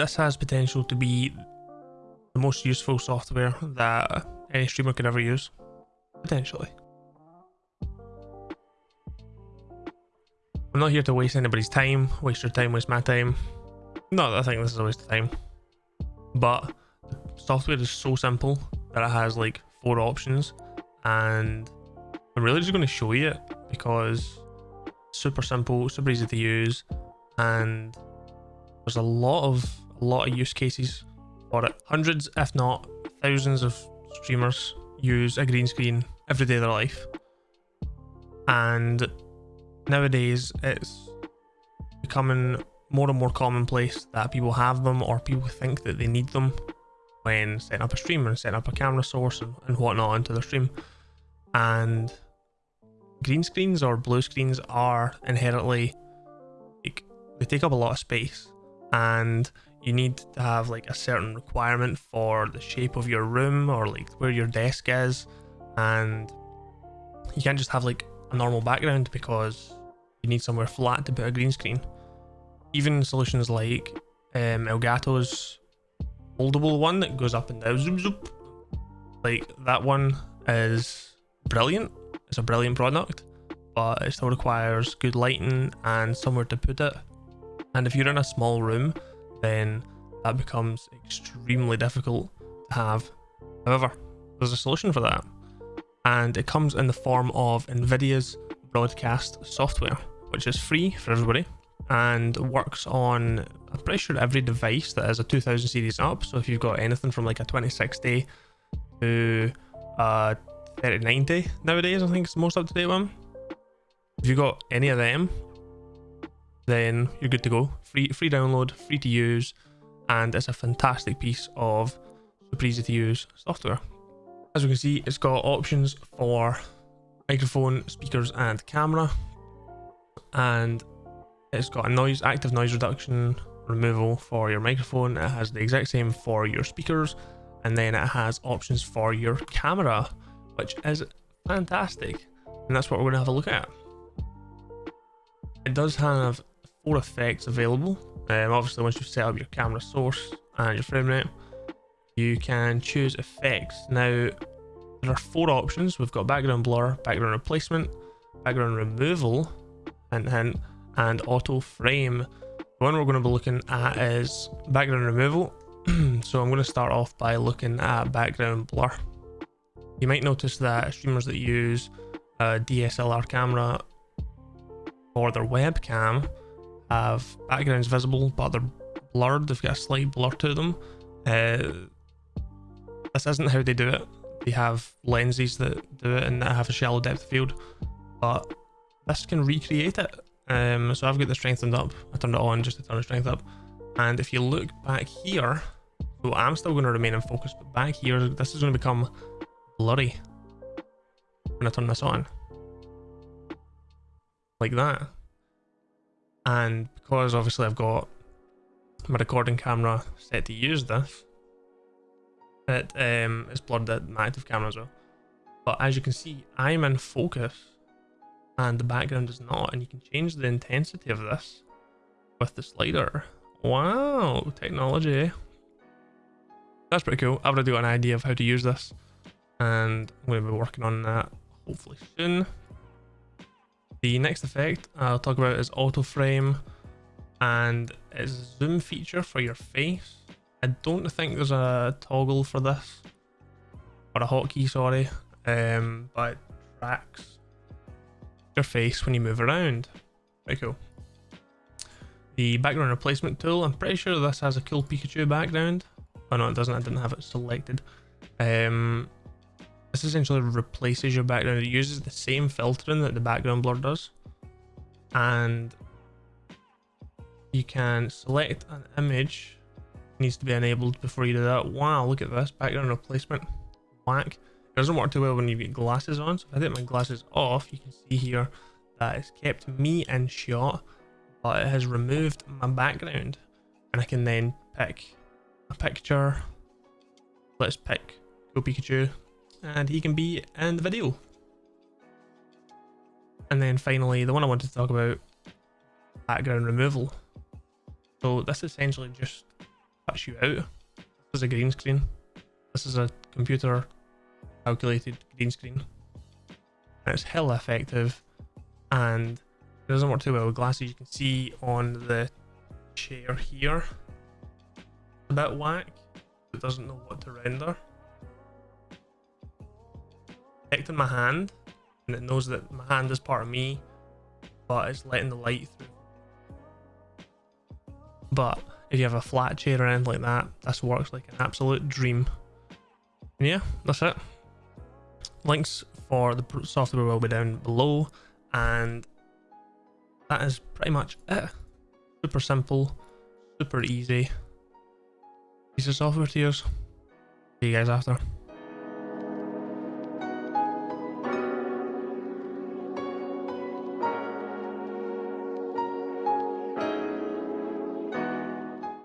this has potential to be the most useful software that any streamer could ever use. Potentially. I'm not here to waste anybody's time, waste your time, waste my time. Not that I think this is a waste of time. But software is so simple that it has like four options and I'm really just going to show you it because super simple, super easy to use and there's a lot of a lot of use cases for it. Hundreds, if not thousands of streamers use a green screen every day of their life. And nowadays it's becoming more and more commonplace that people have them or people think that they need them when setting up a stream and setting up a camera source and, whatnot into their stream. And green screens or blue screens are inherently like they take up a lot of space and you need to have like a certain requirement for the shape of your room or like where your desk is. And you can't just have like a normal background because you need somewhere flat to put a green screen. Even solutions like um, Elgato's foldable one that goes up and down zoom zoom like that one is brilliant. It's a brilliant product but it still requires good lighting and somewhere to put it. And if you're in a small room then that becomes extremely difficult to have. However, there's a solution for that, and it comes in the form of NVIDIA's broadcast software, which is free for everybody and works on, I'm pretty sure every device that has a 2000 series up. So if you've got anything from like a 2060 to a 3090 nowadays, I think it's the most up to date one. If you've got any of them, then you're good to go. Free, free download, free to use, and it's a fantastic piece of super easy to use software. As we can see, it's got options for microphone, speakers, and camera, and it's got a noise, active noise reduction removal for your microphone. It has the exact same for your speakers, and then it has options for your camera, which is fantastic. And that's what we're going to have a look at. It does have four effects available. Um, obviously, once you've set up your camera source and your frame rate, you can choose effects. Now, there are four options. We've got background blur, background replacement, background removal, and hint, and auto frame. The one we're going to be looking at is background removal. so I'm going to start off by looking at background blur. You might notice that streamers that use a DSLR camera or their webcam have backgrounds visible, but they're blurred. They've got a slight blur to them. Uh, this isn't how they do it. They have lenses that do it and that have a shallow depth field, but this can recreate it. Um, so I've got the strengthened up. I turned it on just to turn the strength up. And if you look back here, so I'm still going to remain in focus, but back here, this is going to become blurry when I turn this on. Like that and because obviously I've got my recording camera set to use this it um, is blurred at my active camera as well. But as you can see I'm in focus and the background is not and you can change the intensity of this with the slider. Wow technology. That's pretty cool. I've already got an idea of how to use this and I'm going to be working on that hopefully soon the next effect I'll talk about is auto frame and it's a zoom feature for your face. I don't think there's a toggle for this or a hotkey, sorry, um, but tracks your face when you move around. Very cool. The background replacement tool, I'm pretty sure this has a cool Pikachu background. Oh no, it doesn't, I didn't have it selected. Um, this essentially replaces your background. It uses the same filtering that the background blur does. And you can select an image. It needs to be enabled before you do that. Wow, look at this. Background replacement. Whack. It doesn't work too well when you get glasses on. So if I take my glasses off, you can see here that it's kept me in shot, but it has removed my background. And I can then pick a picture. Let's pick Go Pikachu and he can be in the video. And then finally, the one I wanted to talk about, background removal. So this essentially just cuts you out. This is a green screen. This is a computer calculated green screen. It's hella effective and it doesn't work too well with glasses. You can see on the chair here, a bit whack. It doesn't know what to render. Detecting my hand, and it knows that my hand is part of me, but it's letting the light through. But if you have a flat chair or anything like that, this works like an absolute dream. And yeah, that's it. Links for the software will be down below, and that is pretty much it. Super simple, super easy piece of software to use. See you guys after.